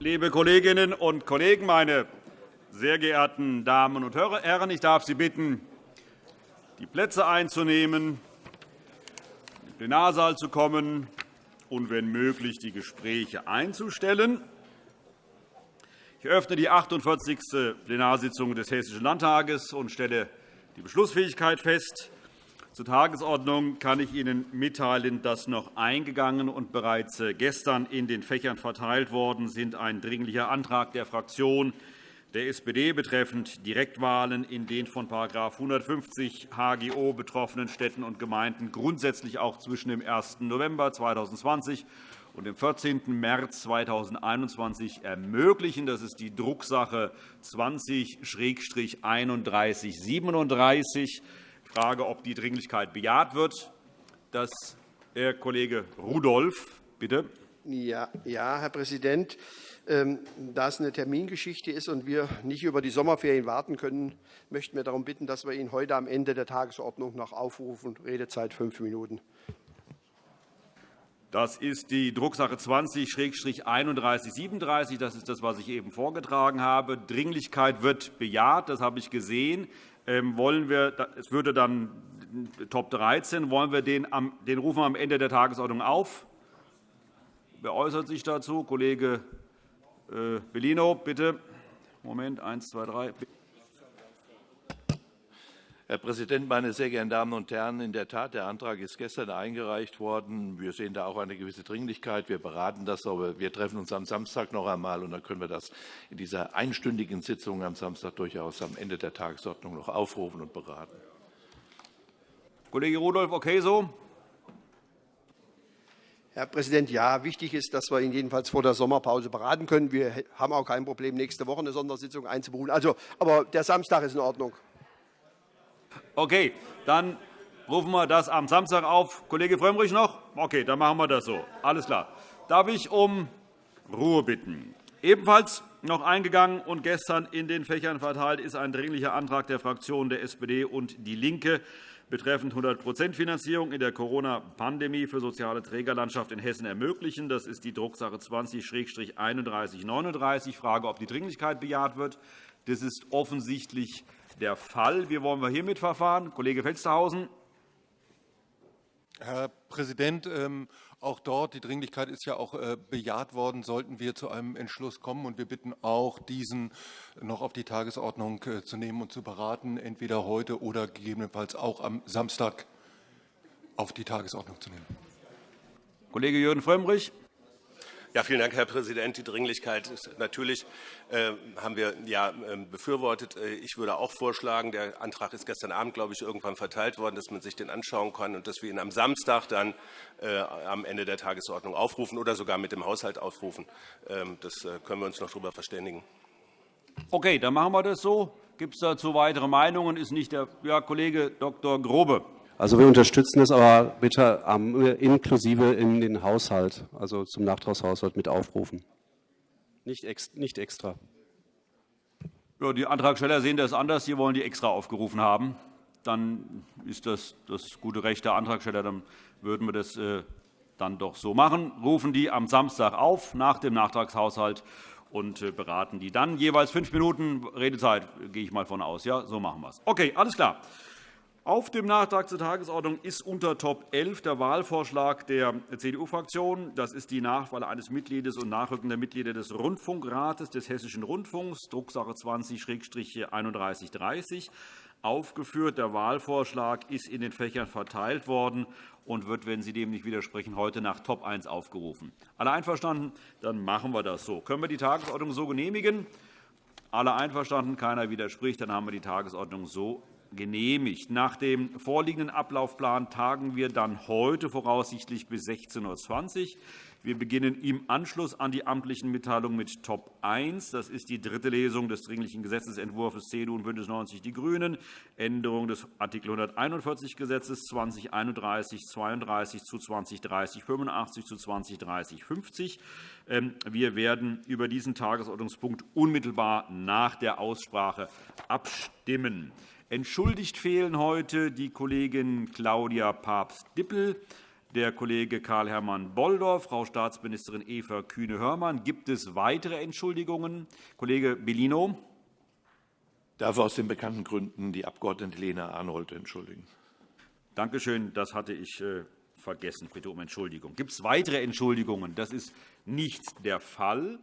Liebe Kolleginnen und Kollegen, meine sehr geehrten Damen und Herren, ich darf Sie bitten, die Plätze einzunehmen, in den Plenarsaal zu kommen und, wenn möglich, die Gespräche einzustellen. Ich eröffne die 48. Plenarsitzung des Hessischen Landtages und stelle die Beschlussfähigkeit fest. Zur Tagesordnung kann ich Ihnen mitteilen, dass noch eingegangen und bereits gestern in den Fächern verteilt worden sind ein Dringlicher Antrag der Fraktion der SPD betreffend Direktwahlen in den von § 150 HGO betroffenen Städten und Gemeinden grundsätzlich auch zwischen dem 1. November 2020 und dem 14. März 2021 ermöglichen. Das ist die Drucksache 20-3137. Ich frage, ob die Dringlichkeit bejaht wird. Das, Herr Kollege Rudolph, bitte. Ja, ja, Herr Präsident. Ähm, da es eine Termingeschichte ist und wir nicht über die Sommerferien warten können, möchten wir darum bitten, dass wir ihn heute am Ende der Tagesordnung noch aufrufen. Redezeit fünf Minuten. Das ist die Drucksache 20-3137. Das ist das, was ich eben vorgetragen habe. Dringlichkeit wird bejaht. Das habe ich gesehen. Ähm, wollen wir, es würde dann Top 13. Wollen wir den, den rufen wir am Ende der Tagesordnung auf? Wer äußert sich dazu? Kollege äh, Bellino, bitte. Moment, eins, zwei, drei. Herr Präsident, meine sehr geehrten Damen und Herren! In der Tat, der Antrag ist gestern eingereicht worden. Wir sehen da auch eine gewisse Dringlichkeit. Wir beraten das, aber wir treffen uns am Samstag noch einmal, und dann können wir das in dieser einstündigen Sitzung am Samstag durchaus am Ende der Tagesordnung noch aufrufen und beraten. Kollege Rudolph, okay so? Herr Präsident, ja, wichtig ist, dass wir ihn jedenfalls vor der Sommerpause beraten können. Wir haben auch kein Problem, nächste Woche eine Sondersitzung einzuberufen. Also, aber der Samstag ist in Ordnung. Okay, dann rufen wir das am Samstag auf. Kollege Frömmrich noch? Okay, dann machen wir das so. Alles klar. Darf ich um Ruhe bitten? Ebenfalls noch eingegangen und gestern in den Fächern verteilt ist ein Dringlicher Antrag der Fraktionen der SPD und DIE LINKE betreffend 100% Finanzierung in der Corona-Pandemie für soziale Trägerlandschaft in Hessen ermöglichen. Das ist die Drucksache 20-3139. Ich frage, ob die Dringlichkeit bejaht wird. Das ist offensichtlich der Fall. Wie wollen wir hiermit verfahren? Kollege Felstehausen. Herr Präsident, ähm, auch dort, die Dringlichkeit ist ja auch äh, bejaht worden, sollten wir zu einem Entschluss kommen. Und wir bitten auch, diesen noch auf die Tagesordnung äh, zu nehmen und zu beraten, entweder heute oder gegebenenfalls auch am Samstag auf die Tagesordnung zu nehmen. Kollege Jürgen Frömmrich. Ja, vielen Dank, Herr Präsident. Die Dringlichkeit ist natürlich äh, haben wir ja äh, befürwortet. Äh, ich würde auch vorschlagen, der Antrag ist gestern Abend, glaube ich, irgendwann verteilt worden, dass man sich den anschauen kann und dass wir ihn am Samstag dann äh, am Ende der Tagesordnung aufrufen oder sogar mit dem Haushalt aufrufen. Ähm, das können wir uns noch darüber verständigen. Okay, dann machen wir das so. Gibt es dazu weitere Meinungen? Ist nicht der ja, Kollege Dr. Grobe. Also wir unterstützen es aber bitte inklusive in den Haushalt, also zum Nachtragshaushalt mit aufrufen. Nicht, extra. Ja, die Antragsteller sehen das anders. Sie wollen die extra aufgerufen haben. Dann ist das das gute Recht der Antragsteller. Dann würden wir das äh, dann doch so machen. Rufen die am Samstag auf nach dem Nachtragshaushalt und äh, beraten die dann jeweils fünf Minuten Redezeit, gehe ich mal von aus. Ja, so machen wir es. Okay, alles klar. Auf dem Nachtrag zur Tagesordnung ist unter Top 11 der Wahlvorschlag der CDU-Fraktion. Das ist die Nachwahl eines Mitgliedes und nachrückender Mitglieder des Rundfunkrates des Hessischen Rundfunks, Drucksache 20-3130. Aufgeführt. Der Wahlvorschlag ist in den Fächern verteilt worden und wird, wenn Sie dem nicht widersprechen, heute nach Top 1 aufgerufen. Alle einverstanden? Dann machen wir das so. Können wir die Tagesordnung so genehmigen? Alle einverstanden? Keiner widerspricht? Dann haben wir die Tagesordnung so genehmigt. Nach dem vorliegenden Ablaufplan tagen wir dann heute voraussichtlich bis 16.20 Uhr. Wir beginnen im Anschluss an die amtlichen Mitteilungen mit Top 1. Das ist die dritte Lesung des Dringlichen Gesetzentwurfs CDU und BÜNDNIS 90 die GRÜNEN, Änderung des Art. 141 Gesetzes 2031 32 zu 2030 85 zu 2030 50. Wir werden über diesen Tagesordnungspunkt unmittelbar nach der Aussprache abstimmen. Entschuldigt fehlen heute die Kollegin Claudia Papst-Dippel. der Kollege Karl-Hermann Bolldorf, Frau Staatsministerin Eva Kühne-Hörmann. Gibt es weitere Entschuldigungen? Kollege Bellino. Ich darf aus den bekannten Gründen die Abg. Lena Arnold entschuldigen. Danke schön. Das hatte ich äh, vergessen. Ich bitte um Entschuldigung. Gibt es weitere Entschuldigungen? Das ist nicht der Fall.